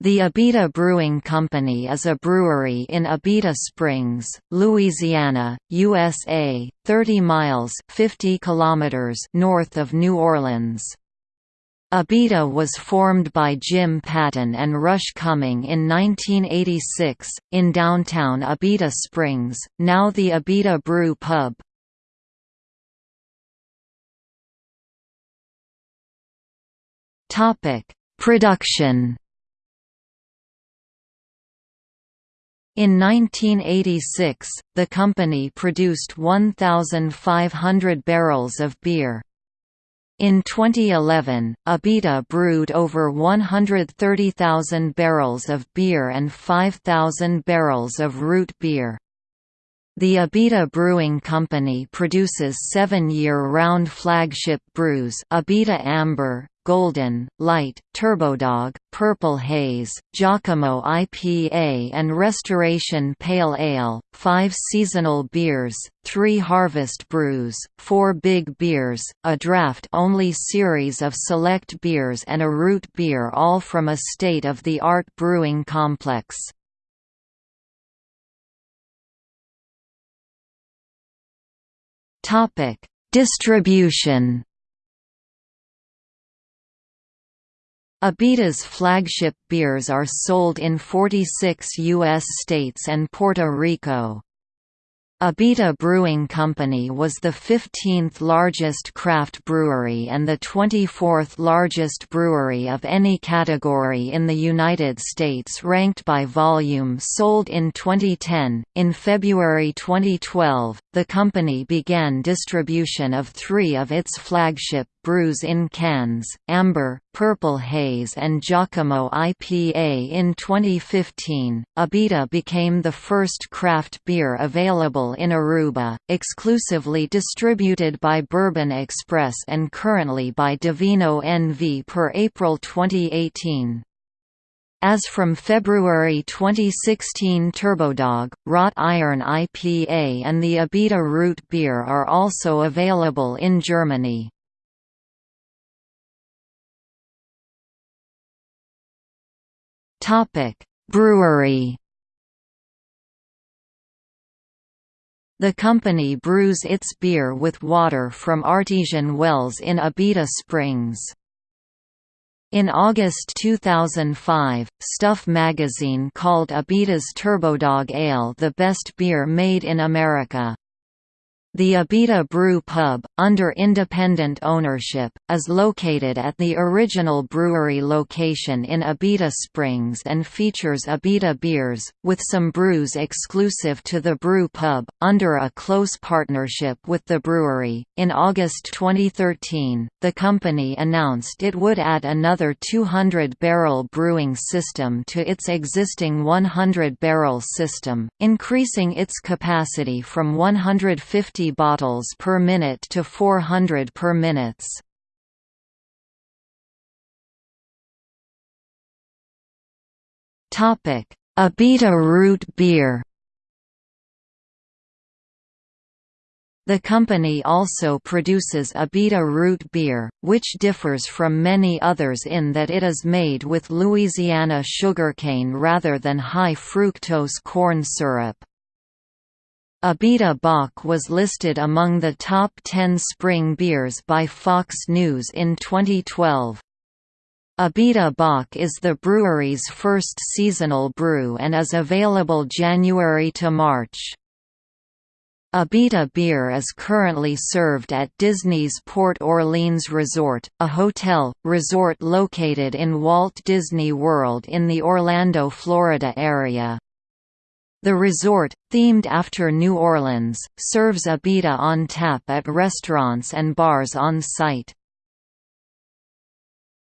The Abita Brewing Company is a brewery in Abita Springs, Louisiana, USA, 30 miles 50 kilometers north of New Orleans. Abita was formed by Jim Patton and Rush Cumming in 1986, in downtown Abita Springs, now the Abita Brew Pub. Production In 1986, the company produced 1,500 barrels of beer. In 2011, Abita brewed over 130,000 barrels of beer and 5,000 barrels of root beer. The Abita Brewing Company produces seven year-round flagship brews Abita Amber, Golden, Light, Turbodog, Purple Haze, Jockamo IPA and Restoration Pale Ale, five seasonal beers, three harvest brews, four big beers, a draft-only series of select beers and a root beer all from a state-of-the-art brewing complex. Distribution Abita's flagship beers are sold in 46 U.S. states and Puerto Rico. Abita Brewing Company was the 15th largest craft brewery and the 24th largest brewery of any category in the United States ranked by volume sold in 2010. In February 2012, the company began distribution of three of its flagship brews in cans, Amber, Purple Haze and Jockamo IPA in 2015. Abita became the first craft beer available in Aruba, exclusively distributed by Bourbon Express and currently by Divino NV per April 2018. As from February 2016 Turbodog, Wrought Iron IPA and the Abita Root Beer are also available in Germany. Brewery. The company brews its beer with water from artesian wells in Abita Springs. In August 2005, Stuff magazine called Abita's Turbodog Ale the best beer made in America. The Abita Brew Pub, under independent ownership, is located at the original brewery location in Abita Springs and features Abita beers, with some brews exclusive to the brew pub, under a close partnership with the brewery. In August 2013, the company announced it would add another 200 barrel brewing system to its existing 100 barrel system, increasing its capacity from 150 bottles per minute to 400 per minutes. Topic: Abita root beer. The company also produces Abita root beer, which differs from many others in that it is made with Louisiana sugarcane rather than high fructose corn syrup. Abita Bock was listed among the top 10 spring beers by Fox News in 2012. Abita Bock is the brewery's first seasonal brew and is available January to March. Abita beer is currently served at Disney's Port Orleans Resort, a hotel, resort located in Walt Disney World in the Orlando, Florida area. The resort, themed after New Orleans, serves Abita on tap at restaurants and bars on site.